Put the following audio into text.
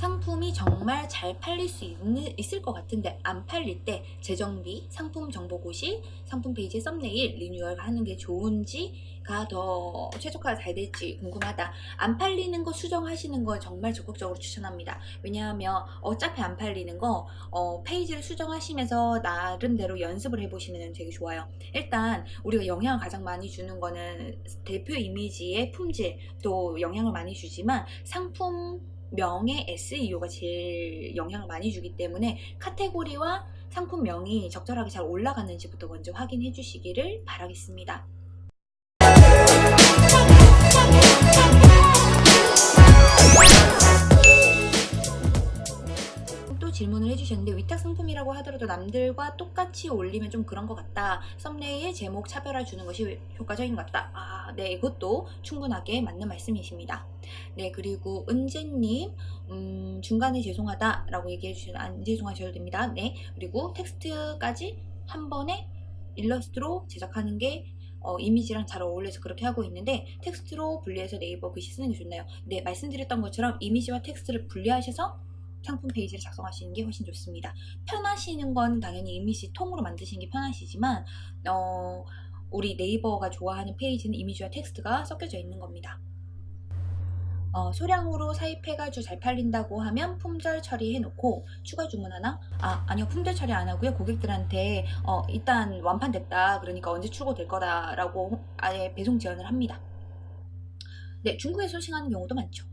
상품이 정말 잘 팔릴 수 있는, 있을 것 같은데 안 팔릴 때 재정비, 상품 정보 고시, 상품 페이지 썸네일 리뉴얼 하는 게 좋은지가 더 최적화가 잘 될지 궁금하다. 안 팔리는 거 수정하시는 거 정말 적극적으로 추천합니다. 왜냐하면 어차피 안 팔리는 거 어, 페이지를 수정하시면서 나름대로 연습을 해보시면 되게 좋아요. 일단 우리가 영향을 가장 많이 주는 거는 대표 이미지의 품질 또 영향을 많이 주지만 상품 명의 SEO가 제일 영향을 많이 주기 때문에 카테고리와 상품명이 적절하게 잘 올라가는지부터 먼저 확인해 주시기를 바라겠습니다. 또 질문을 해주셨는데 위탁 상품이라고 하더라도 남들과 똑같이 올리면 좀 그런 것 같다. 썸네일 제목 차별화 주는 것이 효과적인 것 같다. 아, 네, 이것도 충분하게 맞는 말씀이십니다. 네, 그리고 은재님, 음, 중간에 죄송하다 라고 얘기해 주시면 안 죄송하셔도 됩니다. 네, 그리고 텍스트까지 한 번에 일러스트로 제작하는 게 어, 이미지랑 잘 어울려서 그렇게 하고 있는데 텍스트로 분리해서 네이버 글씨 쓰는 게 좋나요? 네, 말씀드렸던 것처럼 이미지와 텍스트를 분리하셔서 상품 페이지를 작성하시는 게 훨씬 좋습니다. 편하시는 건 당연히 이미지 통으로 만드시는 게 편하시지만 어, 우리 네이버가 좋아하는 페이지는 이미지와 텍스트가 섞여져 있는 겁니다. 어, 소량으로 사입해가지고 잘 팔린다고 하면 품절 처리해놓고 추가 주문 하나? 아 아니요 품절 처리 안 하고요 고객들한테 어, 일단 완판됐다 그러니까 언제 출고될 거다라고 아예 배송 지원을 합니다. 네 중국에 소싱하는 경우도 많죠.